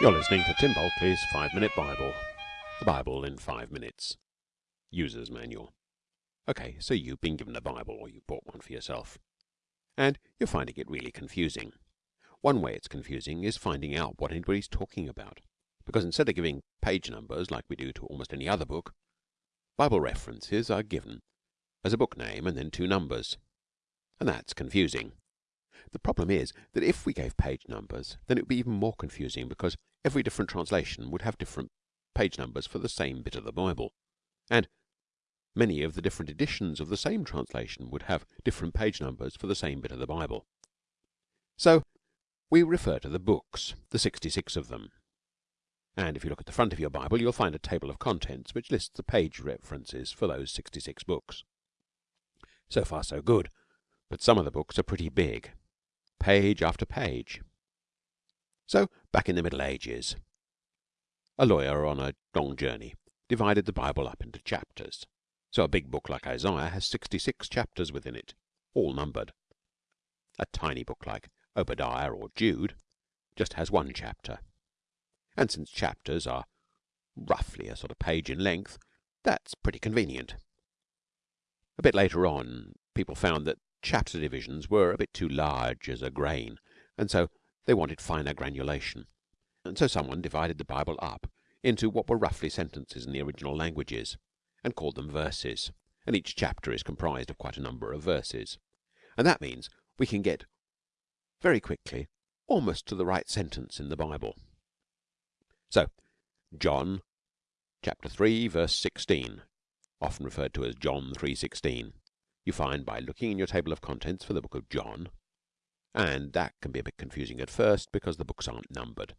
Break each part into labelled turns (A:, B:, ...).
A: You're listening to Tim Bulkeley's Five Minute Bible. The Bible in Five Minutes. User's Manual. Okay, so you've been given a Bible or you bought one for yourself. And you're finding it really confusing. One way it's confusing is finding out what anybody's talking about. Because instead of giving page numbers like we do to almost any other book, Bible references are given as a book name and then two numbers. And that's confusing. The problem is that if we gave page numbers, then it would be even more confusing because every different translation would have different page numbers for the same bit of the Bible, and many of the different editions of the same translation would have different page numbers for the same bit of the Bible. So we refer to the books, the 66 of them. And if you look at the front of your Bible, you'll find a table of contents which lists the page references for those 66 books. So far, so good. But some of the books are pretty big page after page. So, back in the Middle Ages, a lawyer on a long journey divided the Bible up into chapters. So a big book like Isaiah has 66 chapters within it, all numbered. A tiny book like Obadiah or Jude just has one chapter. And since chapters are roughly a sort of page in length, that's pretty convenient. A bit later on, people found that chapter divisions were a bit too large as a grain, and so they wanted finer granulation. And so someone divided the Bible up into what were roughly sentences in the original languages, and called them verses. And each chapter is comprised of quite a number of verses. And that means we can get very quickly almost to the right sentence in the Bible. So, John chapter 3 verse 16, often referred to as John 3:16 you find by looking in your table of contents for the book of John, and that can be a bit confusing at first because the books aren't numbered.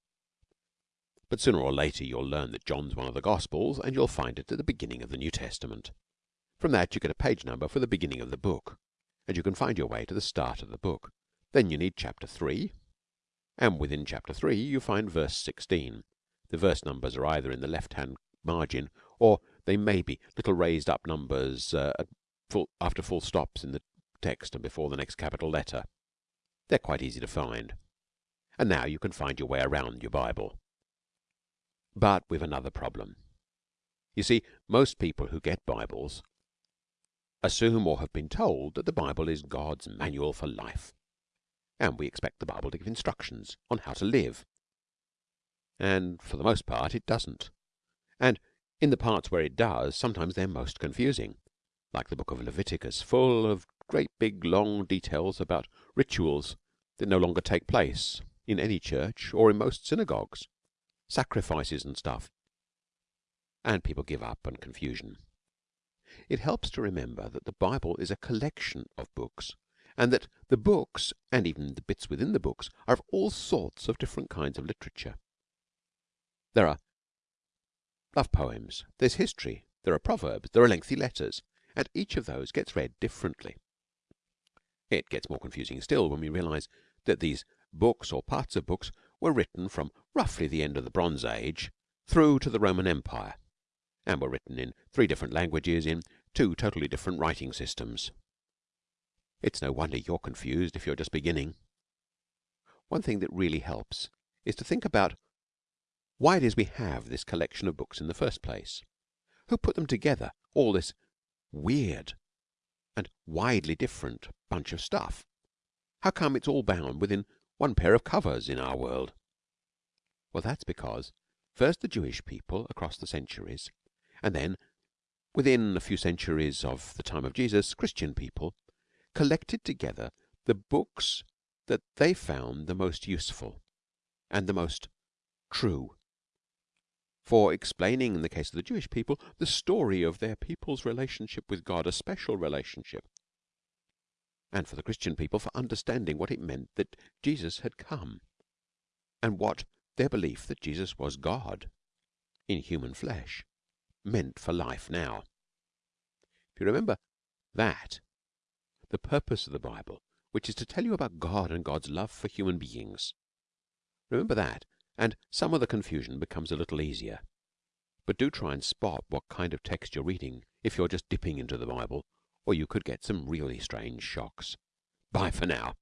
A: But sooner or later you'll learn that John's one of the Gospels, and you'll find it at the beginning of the New Testament. From that you get a page number for the beginning of the book, and you can find your way to the start of the book. Then you need chapter 3, and within chapter 3 you find verse 16. The verse numbers are either in the left hand margin or they may be little raised up numbers uh, full, after full stops in the text and before the next capital letter. They're quite easy to find. And now you can find your way around your Bible. But with another problem. You see, most people who get Bibles assume or have been told that the Bible is God's manual for life. And we expect the Bible to give instructions on how to live. And for the most part, it doesn't. And in the parts where it does, sometimes they're most confusing like the book of Leviticus, full of great big long details about rituals that no longer take place in any church or in most synagogues, sacrifices and stuff, and people give up and confusion. It helps to remember that the Bible is a collection of books, and that the books, and even the bits within the books, are of all sorts of different kinds of literature. There are love poems, there's history, there are proverbs, there are lengthy letters, and each of those gets read differently. It gets more confusing still when we realize that these books or parts of books were written from roughly the end of the Bronze Age through to the Roman Empire and were written in three different languages in two totally different writing systems. It's no wonder you're confused if you're just beginning. One thing that really helps is to think about why it is we have this collection of books in the first place. Who put them together, all this weird and widely different bunch of stuff. How come it's all bound within one pair of covers in our world? Well, that's because first the Jewish people across the centuries, and then within a few centuries of the time of Jesus, Christian people collected together the books that they found the most useful and the most true for explaining, in the case of the Jewish people, the story of their people's relationship with God, a special relationship, and for the Christian people for understanding what it meant that Jesus had come and what their belief that Jesus was God in human flesh meant for life now. If you remember that, the purpose of the Bible, which is to tell you about God and God's love for human beings, remember that and some of the confusion becomes a little easier. But do try and spot what kind of text you're reading if you're just dipping into the Bible, or you could get some really strange shocks. Bye for now.